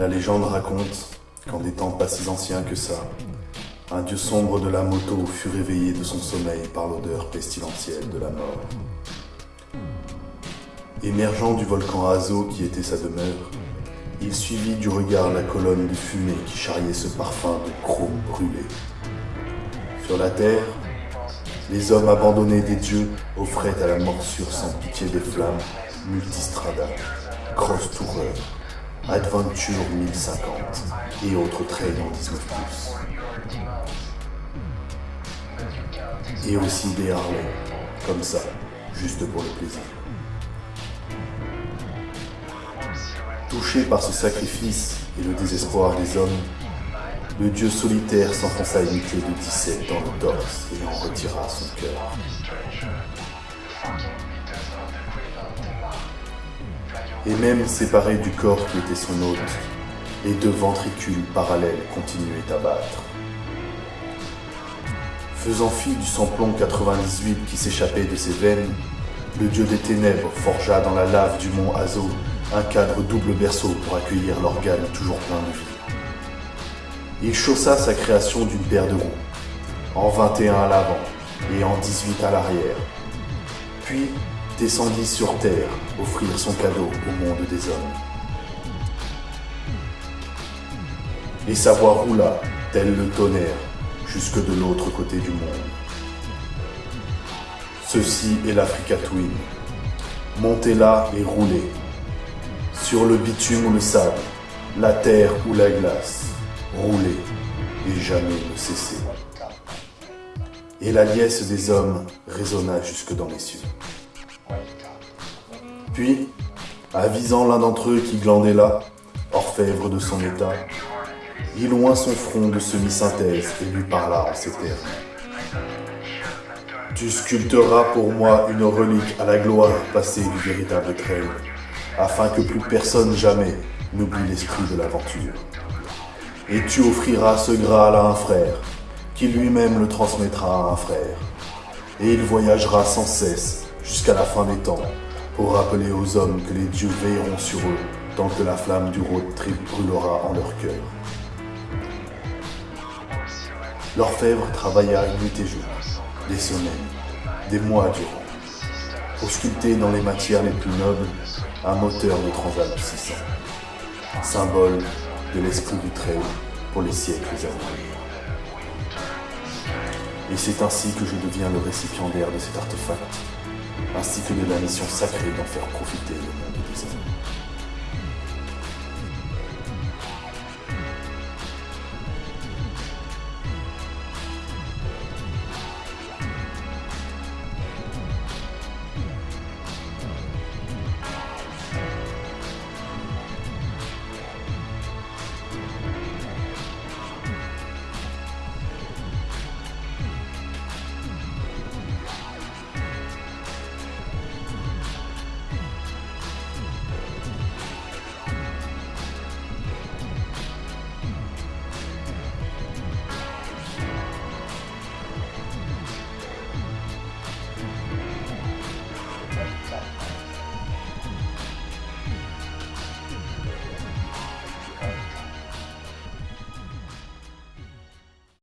La légende raconte qu'en des temps pas si anciens que ça, un dieu sombre de la moto fut réveillé de son sommeil par l'odeur pestilentielle de la mort. Émergeant du volcan Azo qui était sa demeure, il suivit du regard la colonne de fumée qui charriait ce parfum de chrome brûlé. Sur la terre, les hommes abandonnés des dieux offraient à la morsure sans pitié des flammes Multistrada, Cross Tourer, Adventure 1050 et autres trails en 19 Et aussi des Harley, comme ça, juste pour le plaisir. Touché par ce sacrifice et le désespoir des hommes, le dieu solitaire s'enfonça une clé de 17 dans le torse et en retira son cœur. Et même séparé du corps qui était son hôte, les deux ventricules parallèles continuaient à battre. Faisant fi du samplon 98 qui s'échappait de ses veines, le dieu des ténèbres forgea dans la lave du mont Azo un cadre double berceau pour accueillir l'organe toujours plein de vie. Il chaussa sa création d'une paire de roues, en 21 à l'avant et en 18 à l'arrière, puis descendit sur terre offrir son cadeau au monde des hommes. Et sa voix roula, tel le tonnerre, jusque de l'autre côté du monde. Ceci est l'Africa Twin. Montez là et roulez, sur le bitume ou le sable, la terre ou la glace, rouler et jamais ne cesser. Et la liesse des hommes résonna jusque dans les cieux. Puis, avisant l'un d'entre eux qui glandait là, orfèvre de son état, il loin son front de semi-synthèse et lui parla en ces termes. Tu sculpteras pour moi une relique à la gloire passée du véritable trail afin que plus personne jamais n'oublie l'esprit de l'aventure. Et tu offriras ce Graal à un frère, qui lui-même le transmettra à un frère. Et il voyagera sans cesse jusqu'à la fin des temps, pour rappeler aux hommes que les dieux veilleront sur eux tant que la flamme du road trip brûlera en leur cœur. L'orfèvre travailla nuit et jour, des semaines, des mois durant pour sculpter dans les matières les plus nobles un moteur de Transalp 600, symbole de l'esprit du trail pour les siècles à venir. Et c'est ainsi que je deviens le récipiendaire de cet artefact, ainsi que de la mission sacrée d'en faire profiter le monde des hommes.